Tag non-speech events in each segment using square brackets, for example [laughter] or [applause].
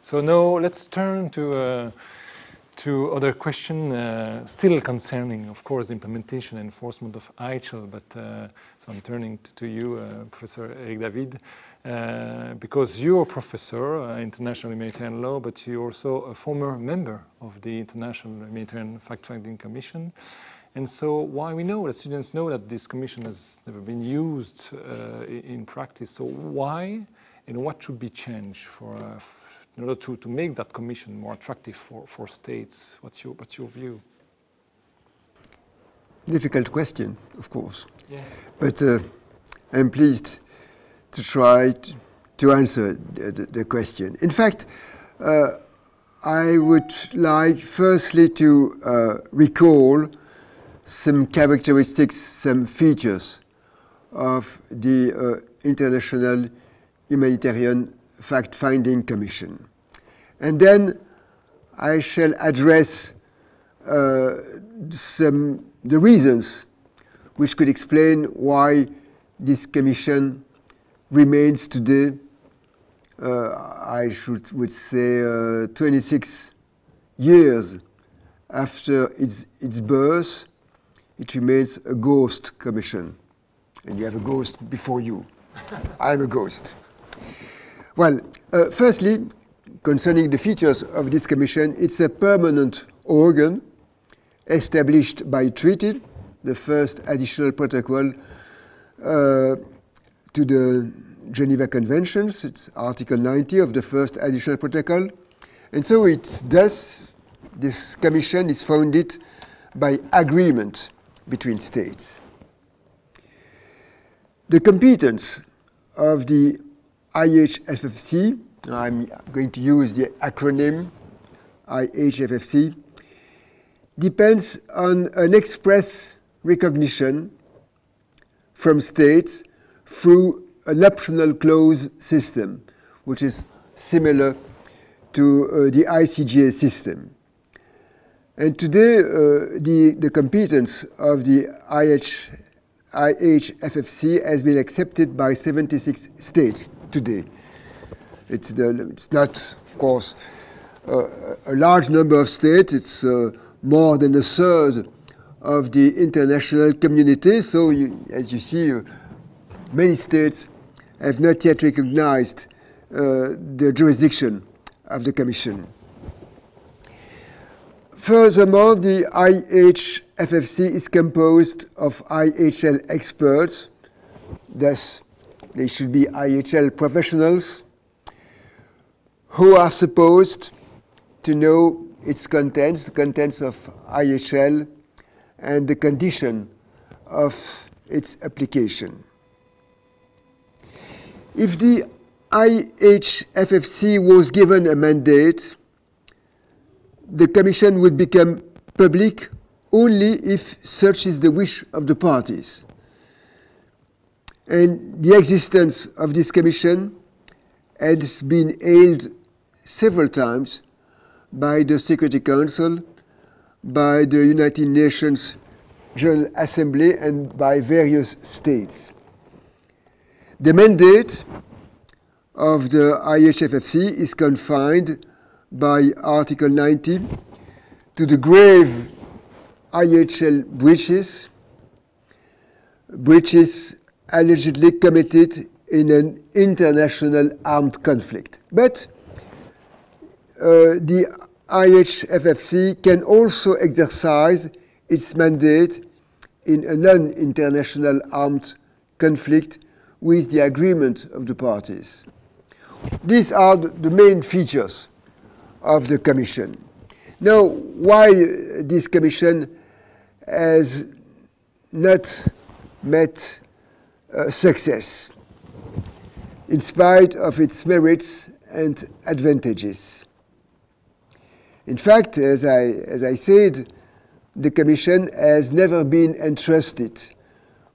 So now let's turn to uh, to other question uh, still concerning, of course, implementation and enforcement of IHL. But uh, so I'm turning to, you, uh, Professor Eric David, uh, because you're a professor uh, international humanitarian law, but you're also a former member of the International Humanitarian Fact-Finding Commission. And so while we know that students know that this commission has never been used uh, in practice, so why and what should be changed for, in order to, to make that commission more attractive for, for states? What's your, what's your view? Difficult question, of course. Yeah. But uh, I'm pleased to try to, answer the, the, the, question. In fact, uh, I would like firstly to uh, recall some characteristics, some features of the uh, International Humanitarian Fact-Finding Commission. And then I shall address uh, some the reasons which could explain why this commission remains today, uh, I should would say, uh, 26 years after its, its birth, it remains a ghost commission. And you have a ghost before you. I'm a ghost. Well, uh, firstly, concerning the features of this commission, it's a permanent organ established by treaty, the first additional protocol uh, to the Geneva Conventions. It's Article 90 of the first additional protocol. And so it's thus, this commission is founded by agreement between states. The competence of the IHFFC, I'm going to use the acronym IHFFC, depends on an express recognition from states through an optional clause system, which is similar to uh, the ICJ system. And today, uh, the, the competence of the IH, IHFFC has been accepted by 76 states today. It's, the, it's not, of course, uh, a large number of states. It's uh, more than a third of the international community. So, you, as you see, uh, many states have not yet recognized uh, the jurisdiction of the Commission. Furthermore, the IHFFC is composed of IHL experts, thus they should be IHL professionals who are supposed to know its contents, the contents of IHL, and the condition of its application. If the IHFFC was given a mandate, the Commission would become public only if such is the wish of the parties. And the existence of this Commission has been hailed several times by the Security Council, by the United Nations General Assembly, and by various states. The mandate of the IHFFC is confined by Article 90 to the grave IHL breaches, breaches allegedly committed in an international armed conflict. But uh, the IHFFC can also exercise its mandate in a non-international armed conflict with the agreement of the parties. These are the main features of the Commission. Now, why this Commission has not met uh, success in spite of its merits and advantages. In fact, as I, as I said, the Commission has never been entrusted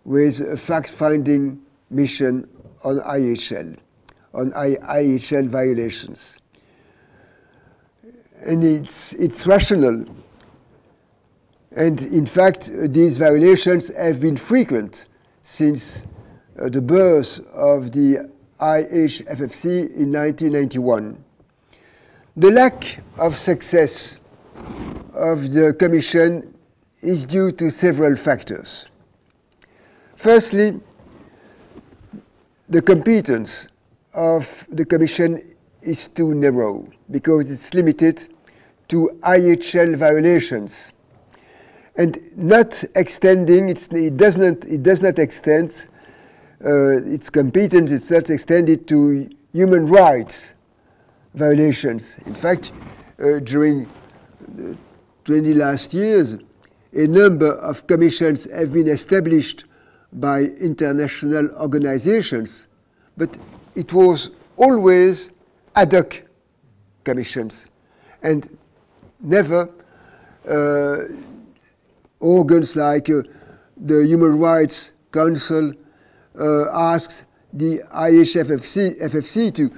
with a fact-finding mission on IHL, on IHL violations. And it's, it's rational. And in fact, these violations have been frequent since uh, the birth of the IHFFC in 1991. The lack of success of the Commission is due to several factors. Firstly, the competence of the Commission is too narrow because it's limited to IHL violations and not extending, it, does not, it does not extend, its competence is not extended to human rights violations. In fact, uh, during the 20 last years, a number of commissions have been established by international organizations, but it was always ad hoc commissions and never uh, organs like uh, the Human Rights Council uh, asked the IHFFC FFC to,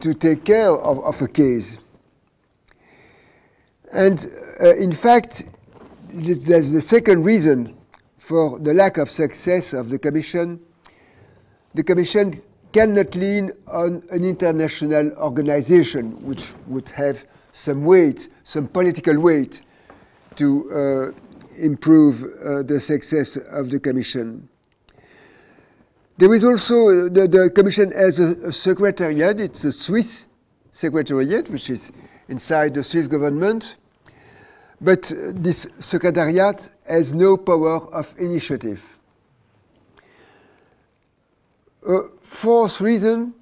to take care of, of a case. And uh, in fact, there's the second reason for the lack of success of the Commission. The Commission cannot lean on an international organization which would have some weight, some political weight to uh, improve uh, the success of the Commission. There is also, the, the Commission has a, a, secretariat, it's a Swiss secretariat, which is inside the Swiss government, but this secretariat has no power of initiative. Uh, fourth reason.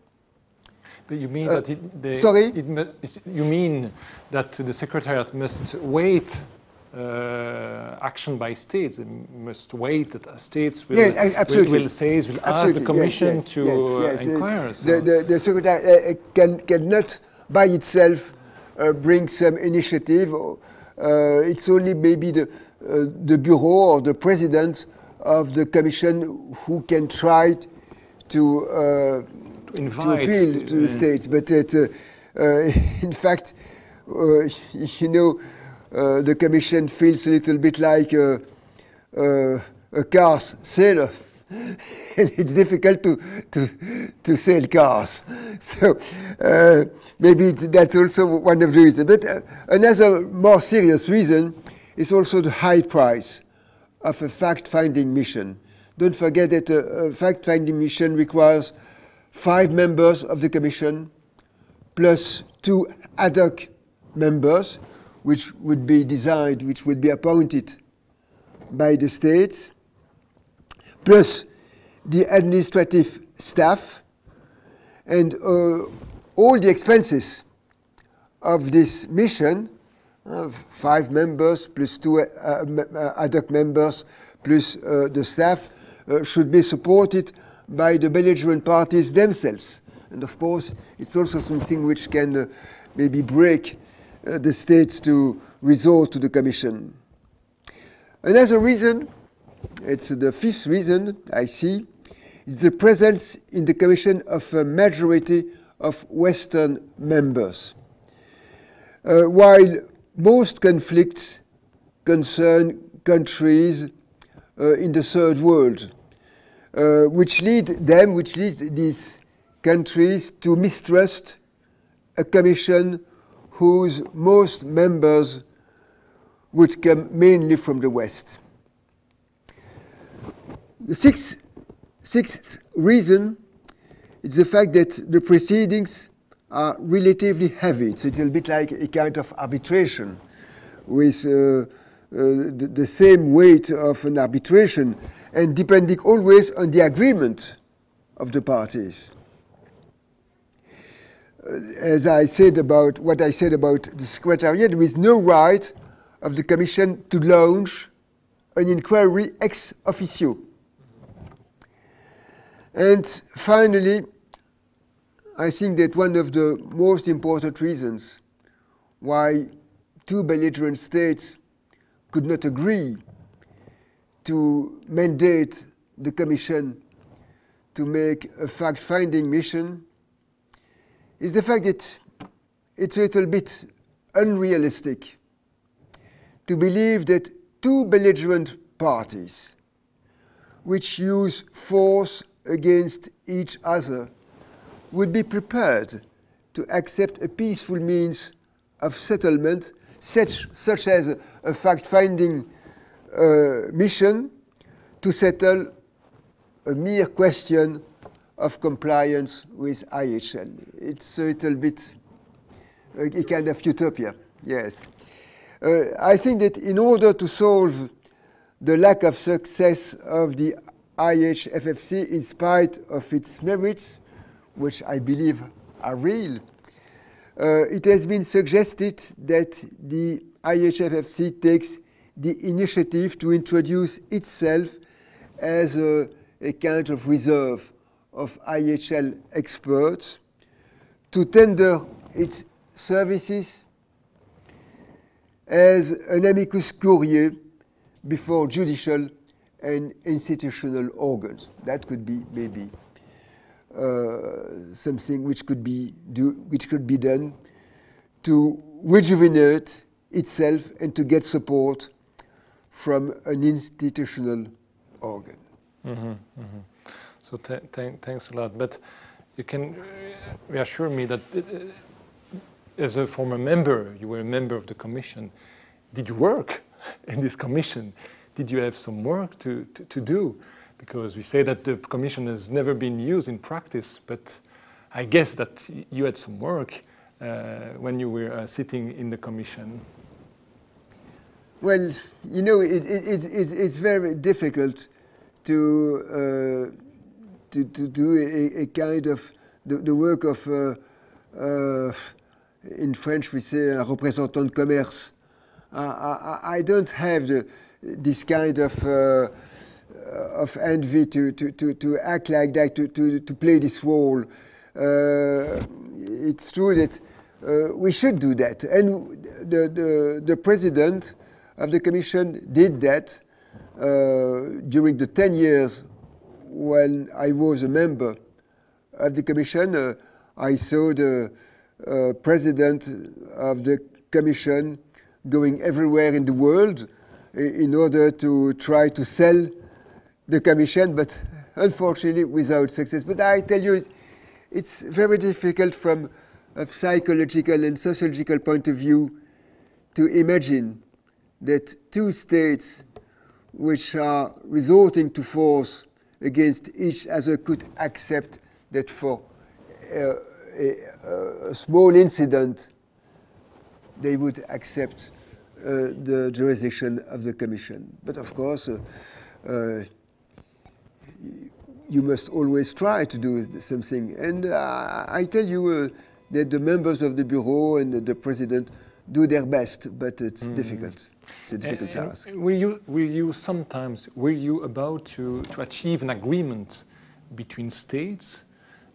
But you mean uh, that it, the, sorry? It must, you mean that the secretariat must wait uh, action by states. They must wait that states will, yeah, will, will, say, will absolutely. ask the Commission yes, yes, to yes, yes. inquire. So. The, the, the secretary uh, can, cannot by itself uh, bring some initiative. Or, uh, it's only maybe the, uh, the bureau or the president of the Commission who can try to, uh, to, invite, to appeal to the states. But it, [laughs] in fact, [laughs] you know, uh, the Commission feels a little bit like a, a, a cars sailor. [laughs] it's difficult to, to, to sell cars. [laughs] So uh, maybe that's also one of the reasons. But uh, another more serious reason is also the high price of a fact-finding mission. Don't forget that a, a fact-finding mission requires five members of the Commission plus two ad hoc members which would be designed, which would be appointed by the states, plus the administrative staff and uh, all the expenses of this mission, uh, five members plus two uh, uh ad hoc members plus uh, the staff, uh, should be supported by the belligerent parties themselves. And of course, it's also something which can maybe break uh, the states to resort to the Commission. Another reason, it's the fifth reason I see, is the presence in the Commission of a majority of Western members. Uh, while most conflicts concern countries uh, in the third world, uh, which lead them, which lead these countries to mistrust a commission whose most members would come mainly from the West. The sixth, sixth reason is the fact that the proceedings are relatively heavy. It's a little bit like a kind of arbitration with uh, uh, the, the, same weight of an arbitration and depending always on the agreement of the parties. Uh, as I said about what I said about the Secretariat, there is no right of the Commission to launch an inquiry ex officio. And finally, I think that one of the most important reasons why two belligerent states could not agree to mandate the Commission to make a fact-finding mission is the fact that it's a little bit unrealistic to believe that two belligerent parties which use force against each other would be prepared to accept a peaceful means of settlement, such, such as a, a fact-finding uh, mission to settle a mere question of compliance with IHL. It's a little bit a, kind of utopia, yes. Uh, I think that in order to solve the lack of success of the IHFFC in spite of its merits, which I believe are real, uh, it has been suggested that the IHFFC takes the initiative to introduce itself as a, a kind of reserve of IHL experts to tender its services as an amicus curiae before judicial and institutional organs. That could be maybe uh, something which could be do, which could be done to rejuvenate itself and to get support from an institutional organ. Mm -hmm, mm -hmm. So thanks a lot. But you can reassure me that uh, as a former member, you were a member of the commission. Did you work [laughs] in this commission? Did you have some work to, to, to do? Because we say that the commission has never been used in practice, but I guess that you had some work uh, when you were uh, sitting in the commission. Well, you know, it, it, it, it's, it's very difficult to, uh, to, to do a, a, kind of the, the work of, uh, uh, in French we say, a représentant de commerce. I, I, don't have the, this kind of uh, of envy to, to, to, to act like that, to, to, to play this role. Uh, it's true that uh, we should do that. And the, the, the president of the commission did that uh, during the 10 years when I was a member of the commission. Uh, I saw the uh, president of the commission going everywhere in the world in order to try to sell the commission, but unfortunately without success. But I tell you, it's, it's very difficult from a psychological and sociological point of view to imagine that two states which are resorting to force against each other could accept that for uh, a, a, small incident they would accept uh, the jurisdiction of the Commission. But of course, uh, uh you must always try to do something. And uh, I tell you uh, that the members of the Bureau and the President do their best, but it's mm. difficult. It's a difficult and, task. Will you, will you sometimes, were you about to, to achieve an agreement between states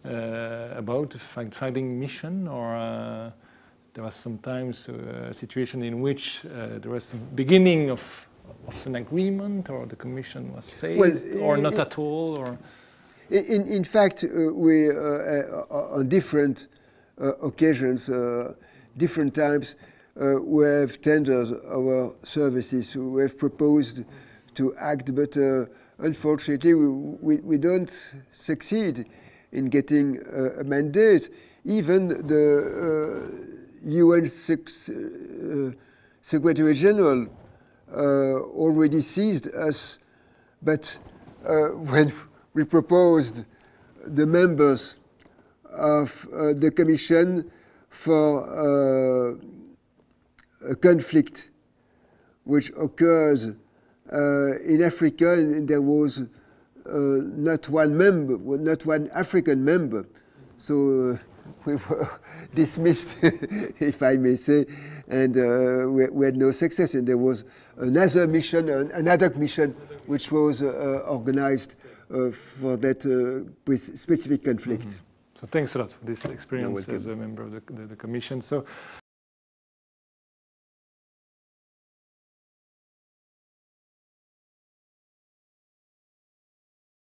uh, about a fact-finding mission or uh, there was sometimes a situation in which uh, there was a beginning of, of an agreement or the commission was saved well, or not at all or in, in fact uh, we uh, uh, on different occasions different times we have tendered our services, we have proposed to act, but uh, unfortunately we, we, we, don't succeed in getting uh, a mandate. Even the UN uh, Secretary General uh, already seized us, but uh, [laughs] when we proposed the members of the Commission for a conflict which occurs uh, in Africa, and there was uh, not one member, not one African member. So uh, [laughs] we were [laughs] dismissed, [laughs] if I may say, and uh, we, we, had no success. And there was another mission, another mission, which was uh, organized uh, for that specific conflict. Mm -hmm. So thanks a lot for this experience as a member of the, the, the Commission. So